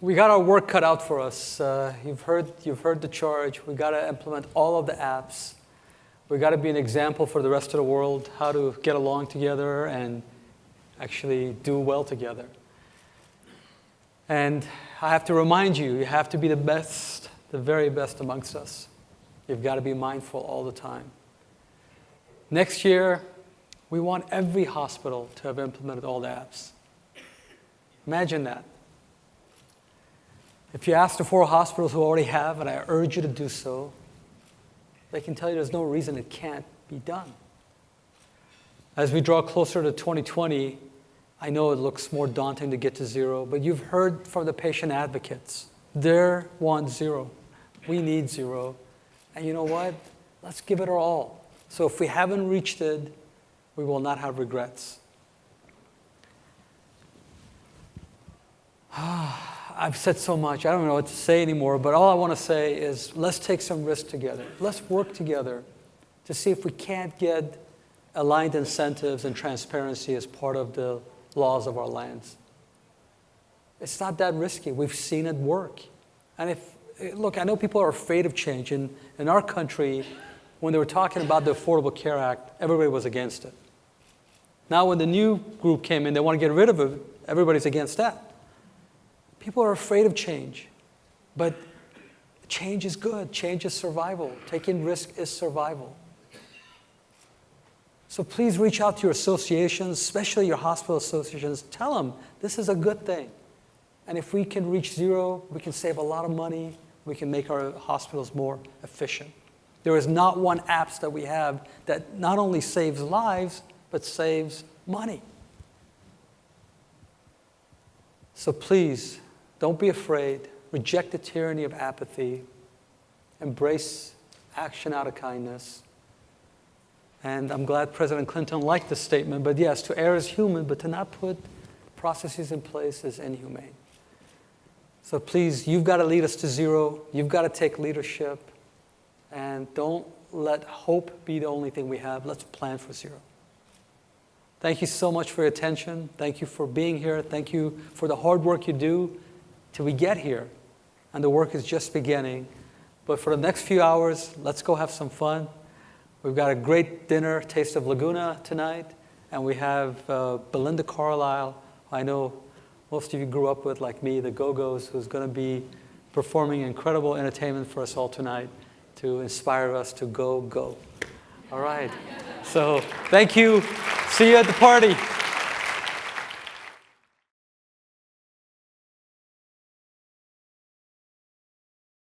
we got our work cut out for us. Uh, you've, heard, you've heard the charge. we got to implement all of the apps. we got to be an example for the rest of the world how to get along together and actually do well together. And I have to remind you, you have to be the best, the very best amongst us. You've got to be mindful all the time. Next year, we want every hospital to have implemented all the apps. Imagine that. If you ask the four hospitals who already have, and I urge you to do so, they can tell you there's no reason it can't be done. As we draw closer to 2020, I know it looks more daunting to get to zero, but you've heard from the patient advocates. They want zero. We need zero. And you know what? Let's give it our all. So if we haven't reached it, we will not have regrets. I've said so much. I don't know what to say anymore, but all I want to say is let's take some risks together. Let's work together to see if we can't get aligned incentives and transparency as part of the laws of our lands. It's not that risky. We've seen it work. And if, look, I know people are afraid of change. In, in our country, when they were talking about the Affordable Care Act, everybody was against it. Now, when the new group came in, they want to get rid of it, everybody's against that. People are afraid of change. But change is good. Change is survival. Taking risk is survival. So please reach out to your associations, especially your hospital associations. Tell them this is a good thing. And if we can reach zero, we can save a lot of money. We can make our hospitals more efficient. There is not one apps that we have that not only saves lives, but saves money. So please, don't be afraid. Reject the tyranny of apathy. Embrace action out of kindness. And I'm glad President Clinton liked this statement. But yes, to err is human, but to not put processes in place is inhumane. So please, you've got to lead us to zero. You've got to take leadership. And don't let hope be the only thing we have. Let's plan for zero. Thank you so much for your attention. Thank you for being here. Thank you for the hard work you do till we get here. And the work is just beginning. But for the next few hours, let's go have some fun. We've got a great dinner, Taste of Laguna tonight, and we have uh, Belinda Carlisle. I know most of you grew up with, like me, the Go-Go's, who's going to be performing incredible entertainment for us all tonight to inspire us to go, go. All right. So thank you. See you at the party.